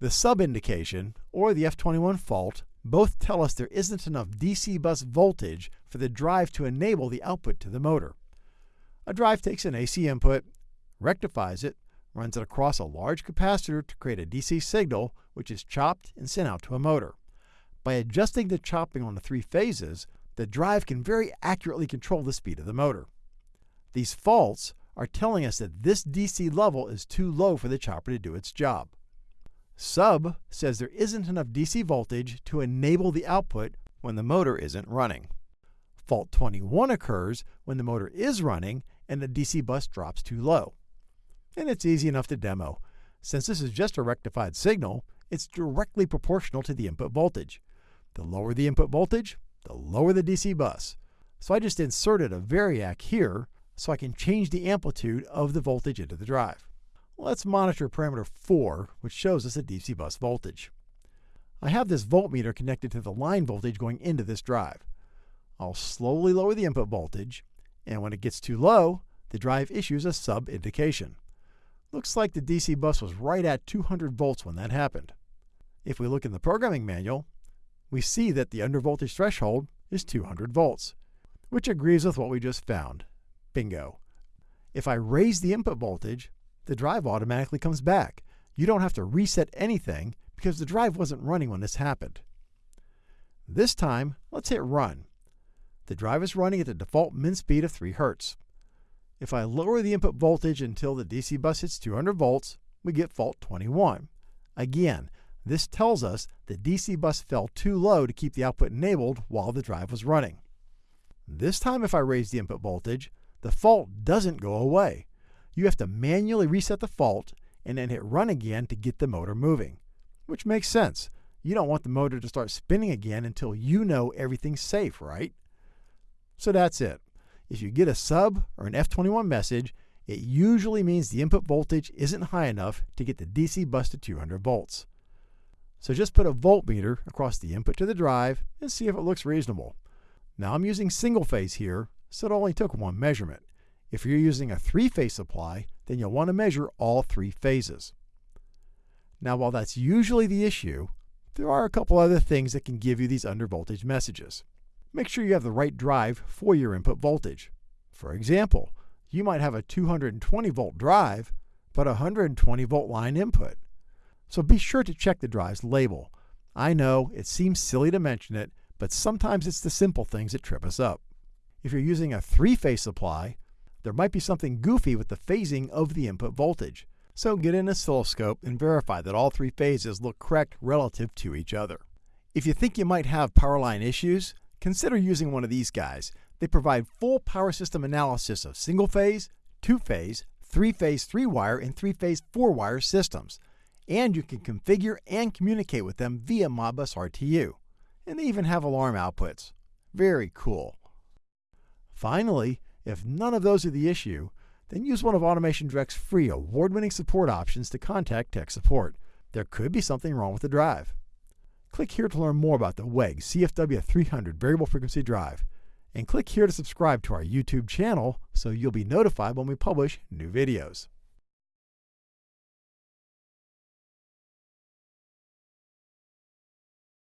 The sub indication, or the F21 fault, both tell us there isn't enough DC bus voltage for the drive to enable the output to the motor. A drive takes an AC input, rectifies it, runs it across a large capacitor to create a DC signal, which is chopped and sent out to a motor. By adjusting the chopping on the three phases, the drive can very accurately control the speed of the motor. These faults are telling us that this DC level is too low for the chopper to do its job. Sub says there isn't enough DC voltage to enable the output when the motor isn't running. Fault 21 occurs when the motor is running and the DC bus drops too low. And it's easy enough to demo. Since this is just a rectified signal, it's directly proportional to the input voltage. The lower the input voltage, the lower the DC bus. So I just inserted a variac here so I can change the amplitude of the voltage into the drive. Let's monitor parameter 4, which shows us the DC bus voltage. I have this voltmeter connected to the line voltage going into this drive. I'll slowly lower the input voltage, and when it gets too low, the drive issues a sub indication. Looks like the DC bus was right at 200 volts when that happened. If we look in the programming manual, we see that the undervoltage threshold is 200 volts, which agrees with what we just found. Bingo. If I raise the input voltage, the drive automatically comes back. You don't have to reset anything because the drive wasn't running when this happened. This time, let's hit run. The drive is running at the default min speed of 3 Hz. If I lower the input voltage until the DC bus hits 200 volts, we get fault 21. Again, this tells us the DC bus fell too low to keep the output enabled while the drive was running. This time if I raise the input voltage, the fault doesn't go away. You have to manually reset the fault and then hit run again to get the motor moving, which makes sense. You don't want the motor to start spinning again until you know everything's safe, right? So that's it. If you get a sub or an F21 message, it usually means the input voltage isn't high enough to get the DC bus to 200 volts. So just put a voltmeter across the input to the drive and see if it looks reasonable. Now I'm using single phase here, so it only took one measurement. If you're using a three-phase supply, then you'll want to measure all three phases. Now while that's usually the issue, there are a couple other things that can give you these undervoltage messages. Make sure you have the right drive for your input voltage. For example, you might have a 220 volt drive, but a 120 volt line input. So be sure to check the drive's label. I know it seems silly to mention it, but sometimes it's the simple things that trip us up. If you're using a three-phase supply, there might be something goofy with the phasing of the input voltage. So get an oscilloscope and verify that all three phases look correct relative to each other. If you think you might have power line issues, consider using one of these guys. They provide full power system analysis of single phase, two phase, three phase three wire, and three phase four wire systems and you can configure and communicate with them via Modbus RTU. And they even have alarm outputs. Very cool. Finally, if none of those are the issue, then use one of Automation Direct's free award-winning support options to contact tech support. There could be something wrong with the drive. Click here to learn more about the WEG CFW300 variable frequency drive, and click here to subscribe to our YouTube channel so you'll be notified when we publish new videos.